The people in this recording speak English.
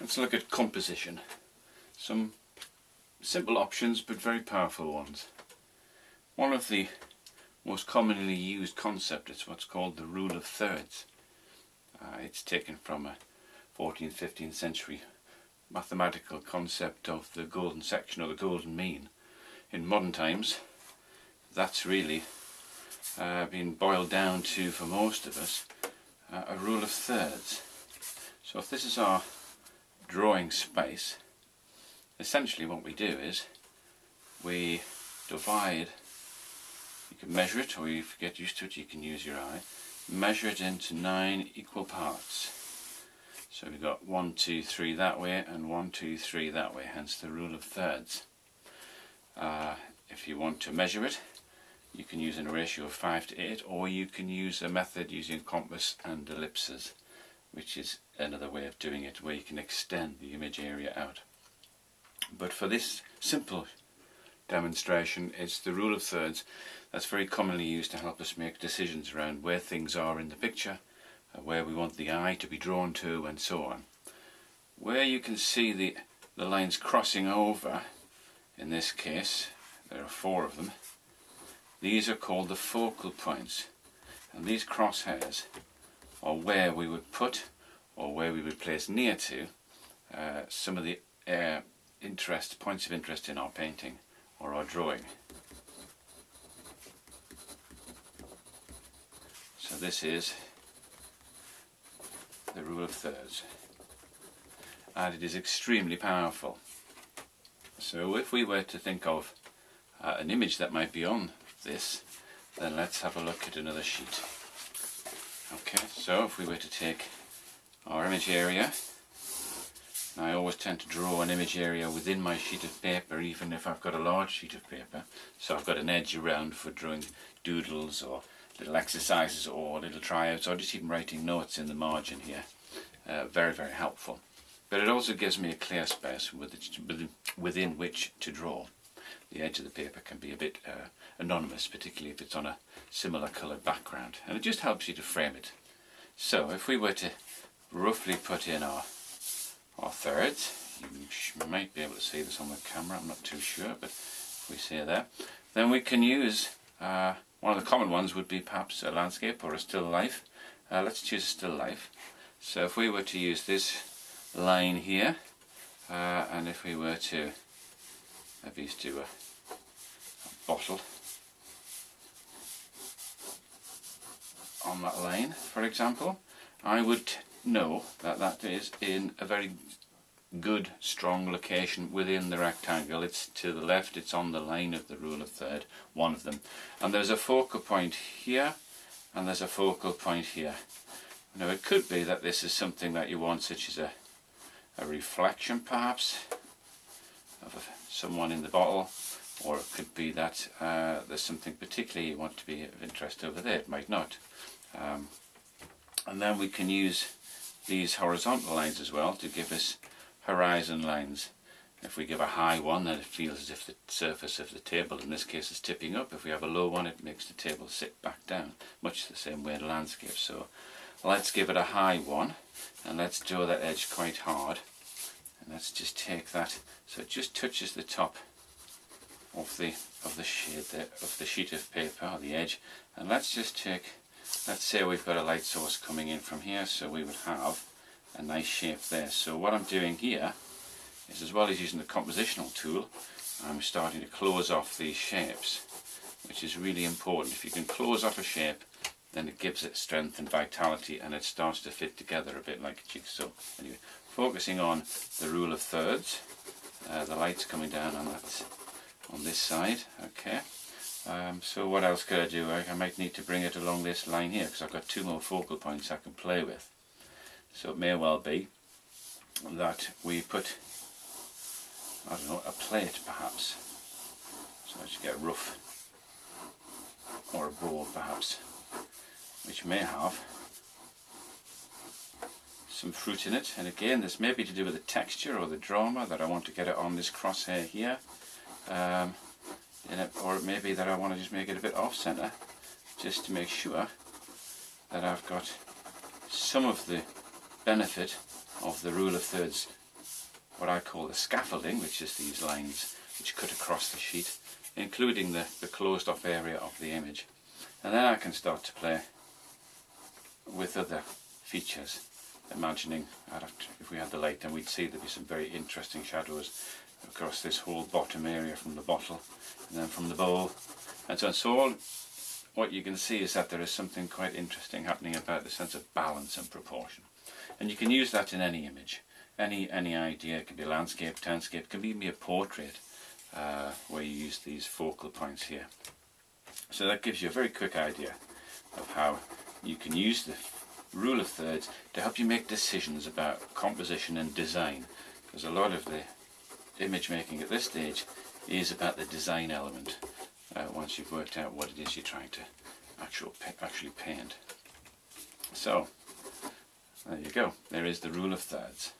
Let's look at composition. Some simple options but very powerful ones. One of the most commonly used concept is what's called the rule of thirds. Uh, it's taken from a 14th, 15th century mathematical concept of the golden section or the golden mean. In modern times that's really uh, been boiled down to, for most of us, uh, a rule of thirds. So if this is our drawing space, essentially what we do is we divide, you can measure it or if you get used to it you can use your eye, measure it into nine equal parts. So we've got one, two, three that way and one, two, three that way, hence the rule of thirds. Uh, if you want to measure it, you can use a ratio of 5 to 8 or you can use a method using compass and ellipses which is another way of doing it where you can extend the image area out. But for this simple demonstration it's the rule of thirds that's very commonly used to help us make decisions around where things are in the picture, uh, where we want the eye to be drawn to and so on. Where you can see the, the lines crossing over, in this case there are four of them, these are called the focal points and these crosshairs are where we would put or where we would place near to uh, some of the uh, interest, points of interest in our painting or our drawing. So this is the rule of thirds and it is extremely powerful. So if we were to think of uh, an image that might be on this, then let's have a look at another sheet. Okay, so if we were to take our image area, I always tend to draw an image area within my sheet of paper even if I've got a large sheet of paper. So I've got an edge around for drawing doodles or little exercises or little tryouts or just even writing notes in the margin here. Uh, very, very helpful. But it also gives me a clear space within which to draw the edge of the paper can be a bit uh, anonymous, particularly if it's on a similar coloured background. And it just helps you to frame it. So if we were to roughly put in our, our thirds, you might be able to see this on the camera, I'm not too sure, but if we say there, then we can use, uh, one of the common ones would be perhaps a landscape or a still life. Uh, let's choose a still life. So if we were to use this line here, uh, and if we were to maybe do a, uh, a bottle on that line for example. I would know that that is in a very good strong location within the rectangle. It's to the left. It's on the line of the rule of third one of them. And there's a focal point here and there's a focal point here. Now it could be that this is something that you want such as a, a reflection perhaps of a someone in the bottle or it could be that uh, there's something particularly you want to be of interest over there, it might not. Um, and then we can use these horizontal lines as well to give us horizon lines. If we give a high one then it feels as if the surface of the table in this case is tipping up. If we have a low one it makes the table sit back down, much the same way in landscape. So let's give it a high one and let's draw that edge quite hard and let's just take that. So it just touches the top of the of the shade there, of the sheet of paper or the edge. And let's just take let's say we've got a light source coming in from here so we would have a nice shape there. So what I'm doing here is as well as using the compositional tool I'm starting to close off these shapes which is really important. If you can close off a shape then it gives it strength and vitality and it starts to fit together a bit like a jigsaw anyway focusing on the rule of thirds uh, the light's coming down on that on this side. Okay. Um, so what else could I do? I, I, might need to bring it along this line here because I've got two more focal points I can play with. So it may well be that we put I don't know a plate perhaps. So I should get a rough or a bowl perhaps which may have some fruit in it and again this may be to do with the texture or the drama that I want to get it on this crosshair here um, it, or it may be that I want to just make it a bit off center just to make sure that I've got some of the benefit of the rule of thirds what I call the scaffolding, which is these lines which cut across the sheet, including the, the closed off area of the image. And then I can start to play with other features, imagining if we had the light then we'd see there'd be some very interesting shadows across this whole bottom area from the bottle and then from the bowl and so on. So all, what you can see is that there is something quite interesting happening about the sense of balance and proportion. And you can use that in any image, any any idea. It can be landscape, landscape, it can even be a portrait uh, where you use these focal points here. So that gives you a very quick idea of how you can use the rule of thirds to help you make decisions about composition and design because a lot of the image making at this stage is about the design element uh, once you've worked out what it is you're trying to actual, actually paint. So, there you go. There is the rule of thirds.